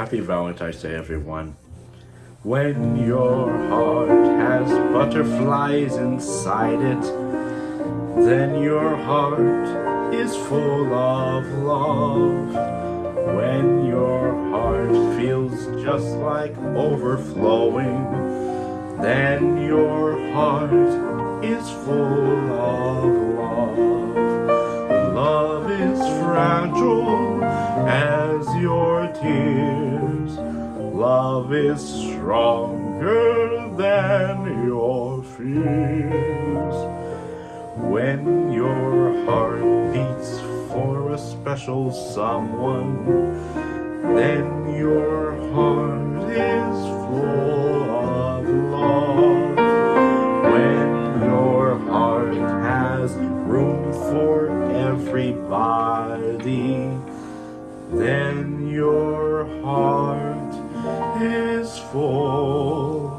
Happy Valentine's Day, everyone. When your heart has butterflies inside it, then your heart is full of love. When your heart feels just like overflowing, then your heart is full of love. Love is fragile tears. Love is stronger than your fears. When your heart beats for a special someone, then your heart is full of love. When your heart has room for everybody, then your heart is full